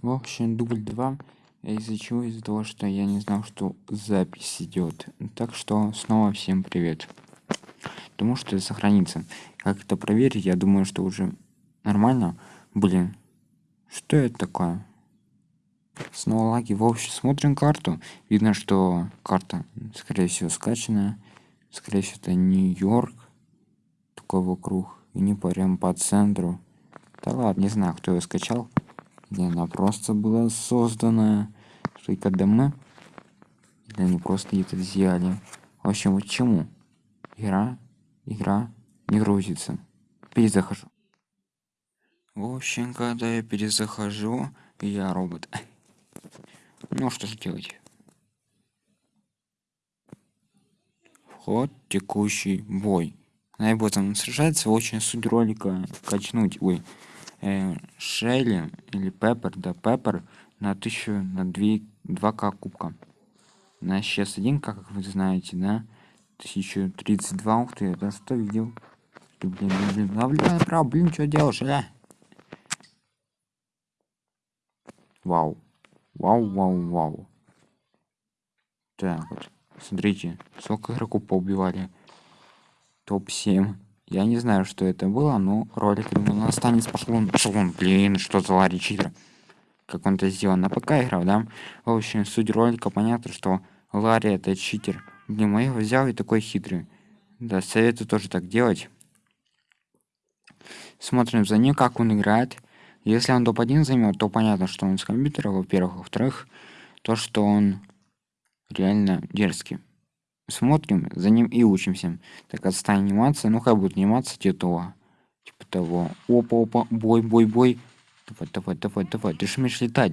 В общем, дубль 2. Из-за чего? Из-за того, что я не знал, что запись идет. Так что снова всем привет. Думаю, что это сохранится. Как это проверить? Я думаю, что уже нормально. Блин, что это такое? Снова лаги. В общем, смотрим карту. Видно, что карта, скорее всего, скачанная. Скорее всего, это Нью-Йорк. Такой вокруг. И не прям по центру. Да ладно, не знаю, кто ее скачал где она просто была создана только ДМ или они просто где-то взяли. В общем вот чему? Игра игра не грузится. Перезахожу. В общем когда я перезахожу я робот. Ну что же делать? Вход текущий бой. Наиботом сражается очень суть ролика качнуть. Ой э, Шелли или Пеппер, да, Пеппер на 1000, на 2, 2к кубка. На сейчас 1 как вы знаете, да? 1032, ух ты, это что видел? Ты, блин, блин, блин, блин, прав, блин, что делаешь, а? Вау. Вау, вау, вау. Так вот, смотрите, сколько игроков поубивали. Топ-7. Я не знаю, что это было, но ролик думаю, он, пошел он, блин, что за Ларри читер. Как он это сделал на ПК играл, да? В общем, суть ролика понятно, что Ларри это читер. Блин, я его взял и такой хитрый. Да, советую тоже так делать. Смотрим за ним, как он играет. Если он топ-1 займет, то понятно, что он с компьютера, во-первых. Во-вторых, то, что он реально дерзкий смотрим за ним и учимся. Так отстань анимация ну как будет анимация типа типа того. Опа опа бой бой бой. Давай давай давай давай. Ты же умеешь летать.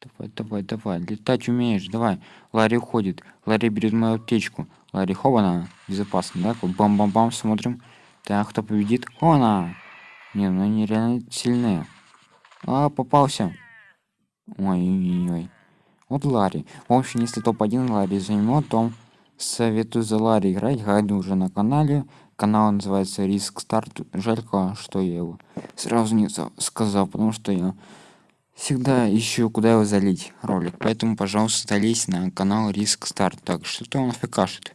Давай давай давай. Летать умеешь. Давай. Ларри уходит. Ларри берет мою аптечку. Ларри хована. Безопасно да? Бам бам бам смотрим. Так кто победит? Она не ну они реально сильные. А попался. Ой ой ой вот ларри. В общем если топ-1 ларри займет то советую за Ларри играть гайды уже на канале. Канал называется риск старт жалько что я его сразу не сказал потому что я всегда ищу куда его залить ролик. Поэтому пожалуйста залезь на канал риск старт так что-то он фкашит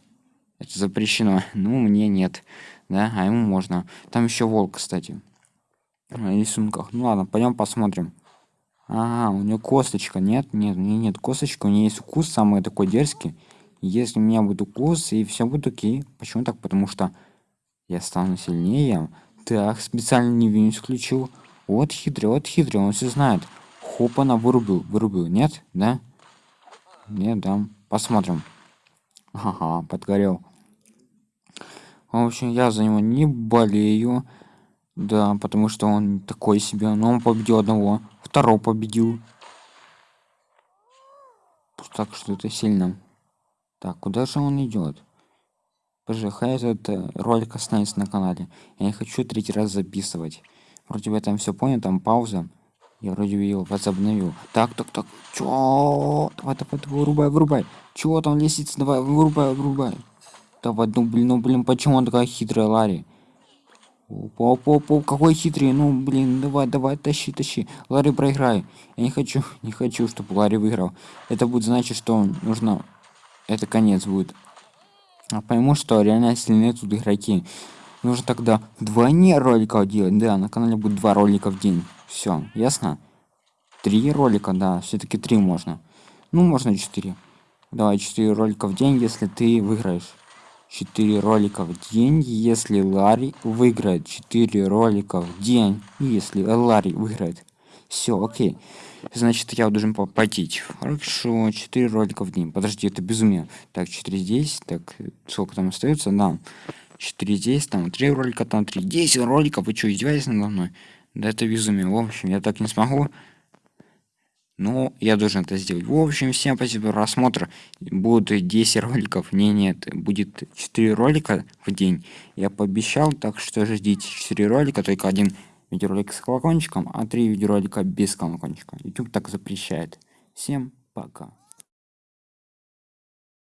это запрещено. Ну мне нет да а ему можно. Там еще волк кстати на рисунках. Ну ладно пойдем посмотрим. А, у нее косточка. Нет нет нет нет косточка у нее есть укус самый такой дерзкий если у меня будет укус и все будет окей. Почему так? Потому что я стану сильнее. Так специально не винус включил. Вот хитрый вот хитрый он все знает. Хоп она вырубил вырубил нет? Да? Нет да. Посмотрим. Ага подгорел. В общем я за него не болею. Да потому что он такой себе но он победил одного второго победил. Так что это сильно так, куда же он идет? Хай этот э, ролик останется на канале. Я не хочу третий раз записывать. Вроде бы я там все понял, там пауза. Я вроде бы его возобновил. Так, так, так. Чё? Давай, давай, давай, вырубай, вырубай. Чего там лестница? Давай, вырубай, вырубай. Давай, ну блин, ну блин, почему он такая хитрая, Ларри? Опа, опа, опа, какой хитрый, ну блин, давай, давай, тащи, тащи. Ларри, проиграй. Я не хочу, не хочу, чтобы Ларри выиграл. Это будет значить, что нужно это конец будет. А пойму что реально сильные тут игроки. Нужно тогда вдвойне роликов делать. Да на канале будет два ролика в день. Все ясно? Три ролика да все-таки три можно. Ну можно четыре. Давай четыре ролика в день если ты выиграешь. 4 ролика в день, если Ларри выиграет. 4 ролика в день, если Ларри выиграет. Все, окей. Значит я должен попотеть хорошо 4 ролика в день. Подожди это безумие. Так 4 здесь так сколько там остается да. 4 здесь там 3 ролика там 3 10 роликов. Вы что издеваетесь надо мной? Да это безумие. В общем я так не смогу. Но я должен это сделать. В общем всем спасибо. За просмотр. Будут 10 роликов. Не нет будет 4 ролика в день. Я пообещал так что ждите 4 ролика только один видеоролик с колокольчиком, а три видеоролика без колокольчика. YouTube так запрещает. Всем пока.